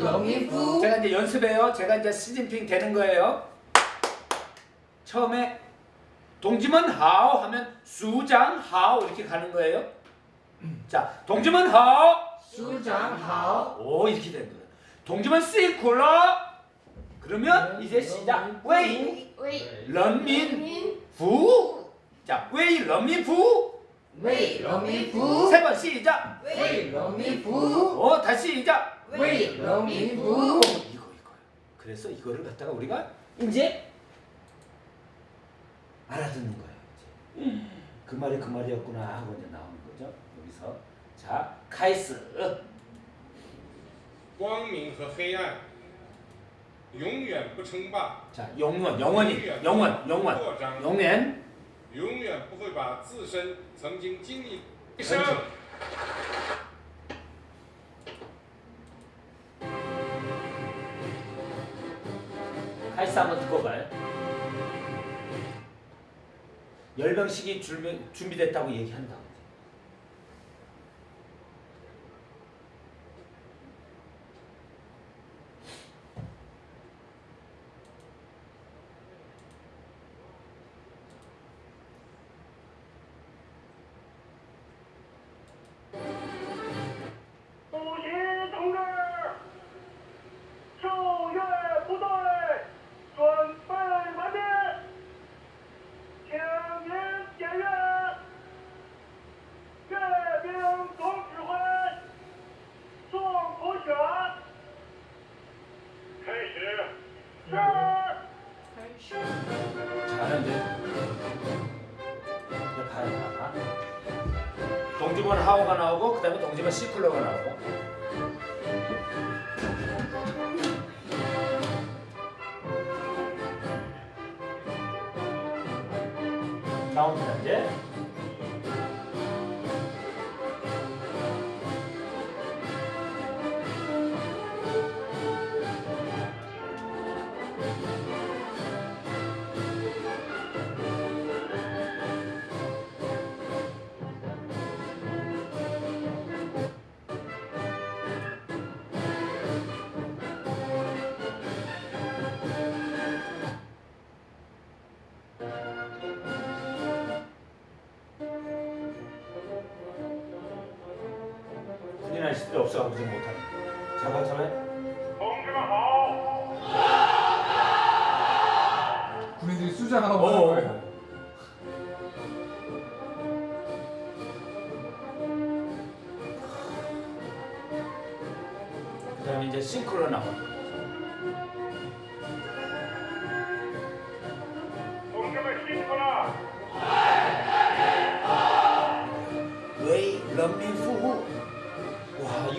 人民服 제가 이제 연습해요. 제가 이제 시진핑 되는 거예요. 처음에 同志们好 하면 首长好 이렇게 가는 거예요. 자, 同志们好. 首长好. 오 이렇게 되는 거예요. 同志们辛苦了. 그러면 네, 이제 시작. 为. 人民服务. 자, 为人民服务. 为人民服务 세 번 시작. 为人民服务 다시 시작. 为人民服务 어, 이거 이거. 그래서 이거를 갖다가 우리가 이제 알아듣는 거예요. 이제. 그 말이 그 말이었구나 하고 이제 나오는 거죠. 여기서 자 카이스 光明和黑暗永远不称霸， 자 영원 영원히 영원 영원 扩张， 영원 永远不会把自身曾经经历一生。 카이스 한번 듣고 봐요. 열병식이 준비, 준비됐다고 얘기한다. 자 이제 봐요. 봐. 동지번 하오가 나오고 그 다음에 동지번 시클러가 나오고 나옵니다 이제 훈련할 수도 없어 무슨 못하는 잠깐 참해 군인들이 수장 하나 먹는 어. 거예요. 그 다음에 이제 싱크로 나와.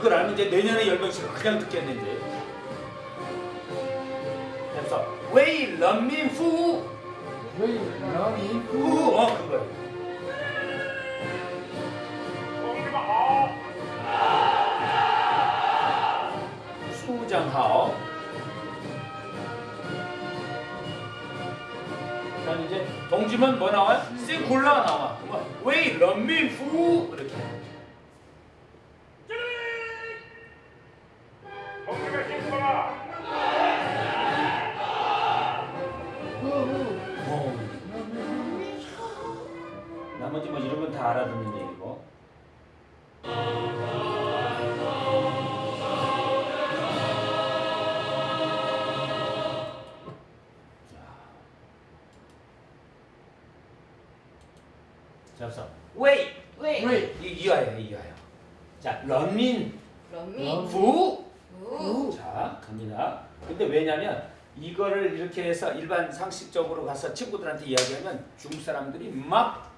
이걸 알면 이제 내년에 열병식을 그냥 듣겠는데. 그래서 为人民服. 为人民服务 그거야. 首长好. 그다음 이제 同志们 뭐 나와요? 辛苦了 나와. 웨이 런민 후. 잡서. 웨이. 웨이. 웨이. 이 이어야 이어야. 자, 런민. 런민. 부. 부. 자, 갑니다. 근데 왜냐면 이거를 이렇게 해서 일반 상식적으로 가서 친구들한테 이야기하면 중국 사람들이 막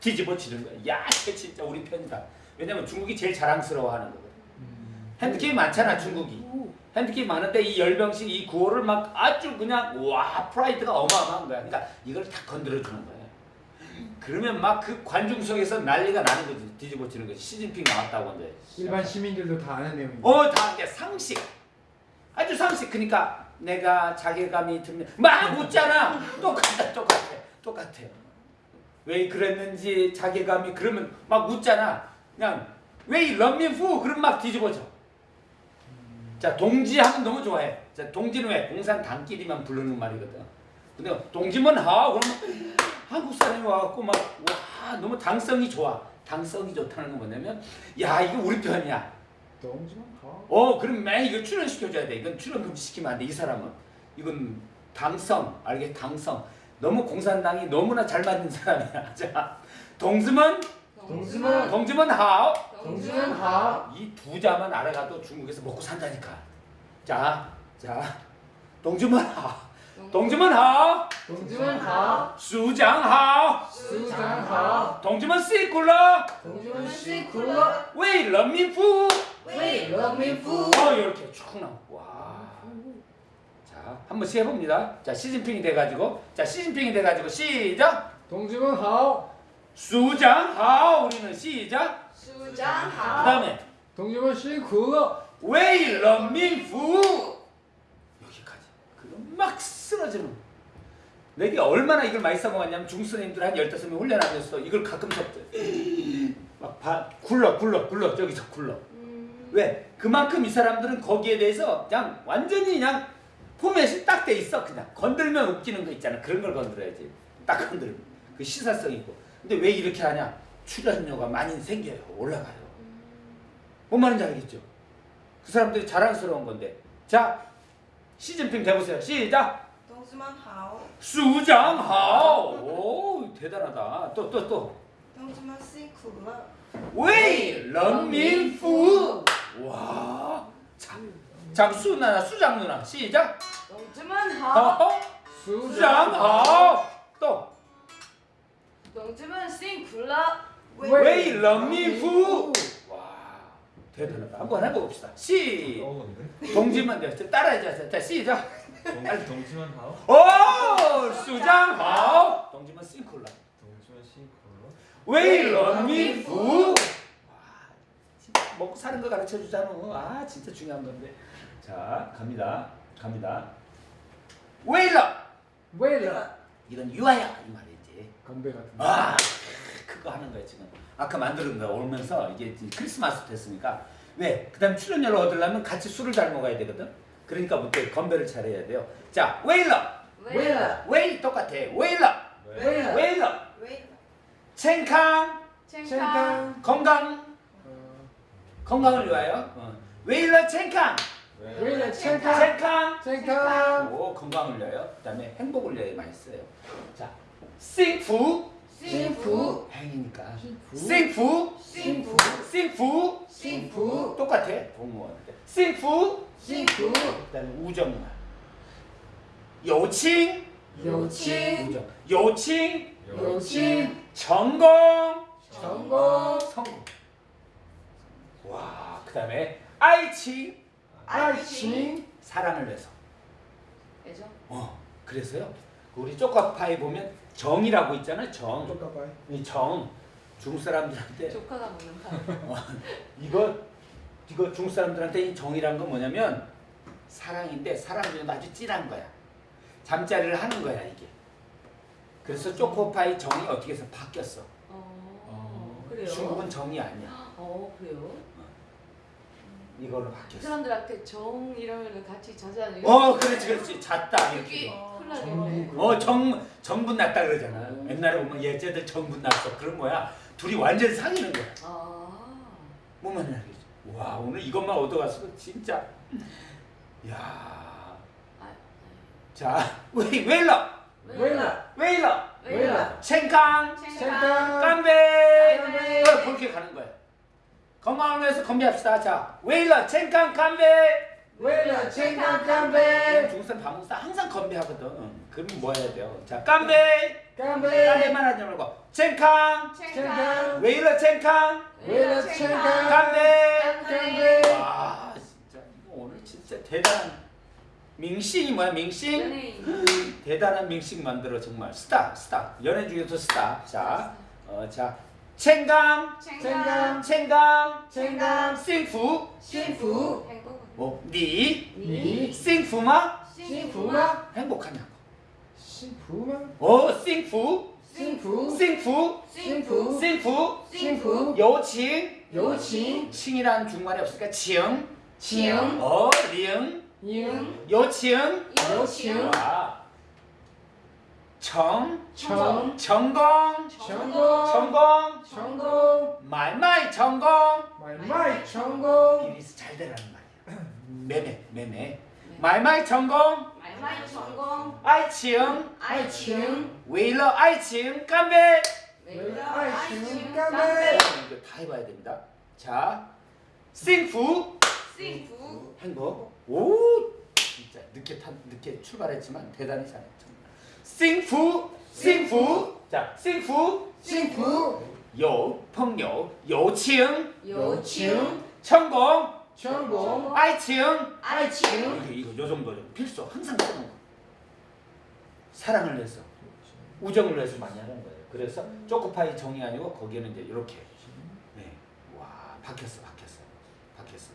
뒤집어 치는 거야. 야, 진짜 우리 편이다. 왜냐면 중국이 제일 자랑스러워하는 거거든. 핸드게임 많잖아, 음. 중국이. 핸드게임 많은데 이 열병식 이 구호를 막 아주 그냥 와 프라이드가 어마어마한 거야. 그러니까 이걸 다 건드려 주는 거야. 그러면 막 그 관중석에서 난리가 나는 거지. 뒤집어치는 거지. 시진핑 나왔다고 이제. 일반 시민들도 다 아는 내용입니다. 어, 다 이게 상식. 아주 상식. 그러니까 내가 자괴감이 들면 막 웃잖아. 똑같아, 똑같아, 똑같아. 왜 그랬는지 자괴감이 그러면 막 웃잖아. 그냥 왜 런민후 그럼 막 뒤집어져. 자 동지하면 너무 좋아해. 자 동지는 왜 공산당끼리만 부르는 말이거든. 근데 동지면 하 그러면 한국 사람이 와갖고 막 와 너무 당성이 좋아. 당성이 좋다는 건 뭐냐면 야 이거 우리 편이야. 동지만 하. 어 그럼 매 이거 출연시켜줘야 돼. 이건 출연 금지시키면 안 돼. 이 사람은 이건 당성 알겠 당성. 너무 공산당이 너무나 잘 맞는 사람이야. 자 동지면 동지만 동지면 하오. 동지만 하이 두 자만 알아가도 중국에서 먹고 산다니까. 자, 자, 동주만 하, 동주문하. 동주문하. 수장하. 수장하. 동지문 씨굴러. 동주문 씨굴러. 왜 런민푸 왜 런민푸 이렇게 어, 쭉 나와. 와자 한번 시해봅니다. 자 시진핑이 돼가지고. 자 시진핑이 돼가지고 시작. 동주문하. 수장하. 우리는 시작. 수장하. 그 다음에 동주문 씨굴러. 왜 런민푸 막 쓰러지는 내게 얼마나 이걸 많이 써먹었냐면 중선생님들 한 15명 훈련하면서 이걸 가끔 섭대. 막 바, 굴러 굴러 굴러. 저기서 굴러. 왜? 그만큼 이 사람들은 거기에 대해서 그냥 완전히 그냥 포맷이 딱 돼 있어 그냥. 건들면 웃기는 거 있잖아. 그런 걸 건드려야지. 딱 건들면. 그 시사성 있고. 근데 왜 이렇게 하냐? 출연료가 많이 생겨요. 올라가요. 뭔 말인지 알겠죠? 그 사람들이 자랑스러운 건데. 자 시진핑 대보세요. 시작. 同志们好. 首长好. 오 대단하다. 또 또 또. 同志们辛苦了. 为人民服务. 와. 참. 장수 누나 수장 누나 시작. 同志们好. 어, 어? 首长好. 또. 同志们辛苦了. 为人民服务. 대단하다. 한번 해봅시다. 시. 어, 同志们 돼. 따라해줘. 자 시작. 同志们好. 오 首长好. 同志们辛苦了. 同志们辛苦了. 为人民服务. 먹고 사는 거 가르쳐 주잖아. 뭐. 아 진짜 중요한 건데. 자 갑니다. 갑니다. 为了. 为了. 이건 유아야 이 말이지. 건배 같은. 아. 그거 하는 거예요 지금. 아까 만드는 거 오면서 이게 크리스마스 됐으니까. 왜? 그 다음 출연료를 얻으려면 같이 술을 잘 먹어야 되거든. 그러니까 뭐 부터 건배를 잘해야 돼요. 자 为了! 为了. 为了 똑같아. 为了! 为了. 为了! 健康! 健康. 건강! 건강을 위하여. 어. 웨일러 챙캉! 웨일러 챙캉. 챙캉. 챙캉! 오 건강을 위하여. 그 다음에 행복을 위하여 많이 써요. 자 싱푸 심프 행이니까. 심부 심부 심부 심부 똑같아 동무원 심부 심부 그다음 우정말 요칭. 요칭. 우정. 요칭. 요칭. 전공 전공 성공 와 그다음에 아이칭. 아이칭. 사랑을 해서. 그죠? 어 그래서요? 우리 쪼카파이 보면 정이라고 있잖아요. 정. 이 정. 중국 사람들한테 조카가 먹는 거 이거 이거 중국 사람들한테 이 정이란 건 뭐냐면 사랑인데 사랑 중에 아주 진한 거야. 잠자리를 하는 거야 이게. 그래서 초코파이 정이 어떻게 해서 바뀌었어. 어 그래요 중국은 정이 아니야. 어 그래요 이걸로 그 바뀌었어. 사람들한테 정걸 같이 자자는 어, 그렇지, 그렇지. 잤다 이렇게. 어, 정 정분 났다 그러잖아. 옛날에 보면 얘쟤들 정분 났어. 그런 거야. 둘이 완전 사귀는 거야. 아 뭐만 알겠지. 와, 오늘 이것만 얻어가서 진짜. 야. 아, 자, 왜 왜러? 왜라. 왜러? 왜라. 챙강,健康. 깜배. 깜배. 어, 그렇게 가는 거야. 건강을 위해서 건배합시다. 자, 왜러? 챙강, 깜배. 왜나 챙강 깜배 중국 반국사 항상 건배하거든. 그럼 뭐 해야 돼요? 자 깜배 깜배 깜배만 하지 말고. 챙캉 챙캉 왜이러 챙캉 왜이러 챙캉 깜배 깜배 와 진짜 뭐 오늘 진짜 대단한 밍싱이 뭐야 밍싱? 대단한 밍싱 만들어 정말. 스타 스타. 연예 중에서 스타. 자 어자. 챙강 챙강 챙강 챙강 싱푸 싱푸 뭐? 니, 니. 싱푸마? 싱푸마. 행복하냐고. 싱푸마. 어, 싱푸. 싱푸. 싱푸. 싱푸. 싱푸. 싱푸. 여친. 여친. 칭이란 중간에 없으니까 지응. 지응. 어, 리응. 리응. 여친. 여친. 정, 정, 정공, 정공, 정공, 정공, 말마이 정공, 말마이 정공. 이리스 잘 되라는 말. 매매, 매매. 말말 전공. 말말 전공. 아이칭. 아이칭. 웨일러 아이칭. 깜베. 웨일러 아이칭. 깜베. 이거 다 해봐야 됩니다. 자, 싱푸. 싱푸. 행복. 오, 진짜 늦게 탄, 늦게 출발했지만 대단히 잘했죠. 싱푸. 싱푸. 자, 싱푸. 싱푸. 요, 펑요, 요칭. 요칭. 천공. 爱情 아이칭 이거 이거 요 정도죠. 필수 항상 쓰는 거. 사랑을 위해서 우정을 위해서 많이 하는 거예요. 그래서 초코파이 정이 아니고 거기에는 이제 이렇게 네. 와, 박혔어. 박혔어. 박혔어.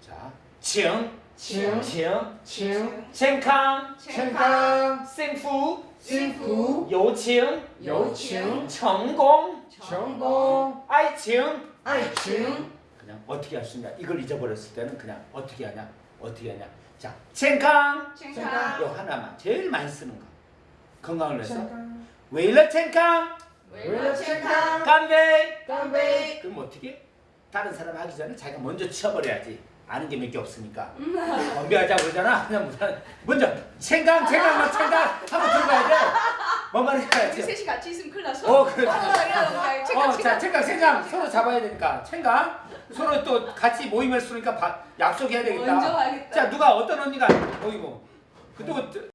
자, 情 칭, 情 칭, 健康 健康，幸福幸福，友情友情，成功成功，爱情爱情， 그냥 어떻게 할 수 있냐. 이걸 잊어버렸을 때는 그냥 어떻게 하냐. 어떻게 하냐. 자, 첸캉. 첸캉. 요 하나만. 제일 많이 쓰는 거. 건강을 위해서. 웨일러 첸캉. 웨일러 첸캉. 깜베이. 깜베이. 그럼 어떻게? 다른 사람 하기 전에 자기가 먼저 치워버려야지. 아는 게 몇 개 없으니까. 음. 건배하자 그러잖아. 그냥 무슨 먼저 첸캉, 첸캉, 막 첸캉 하고 들어가야 돼. 뭔 말인지. 우리 알지 셋이 같이 있으면 큰일 났어 어, 그래. 어, 이러다가 칭찬, 어, 자. 챙강, 챙강 서로 잡아야 되니까. 챙강 서로 또 같이 모임을 쓰니까 바- 약속해야 되겠다. 먼저 하겠다. 자, 누가 어떤 언니가 어이구, 그또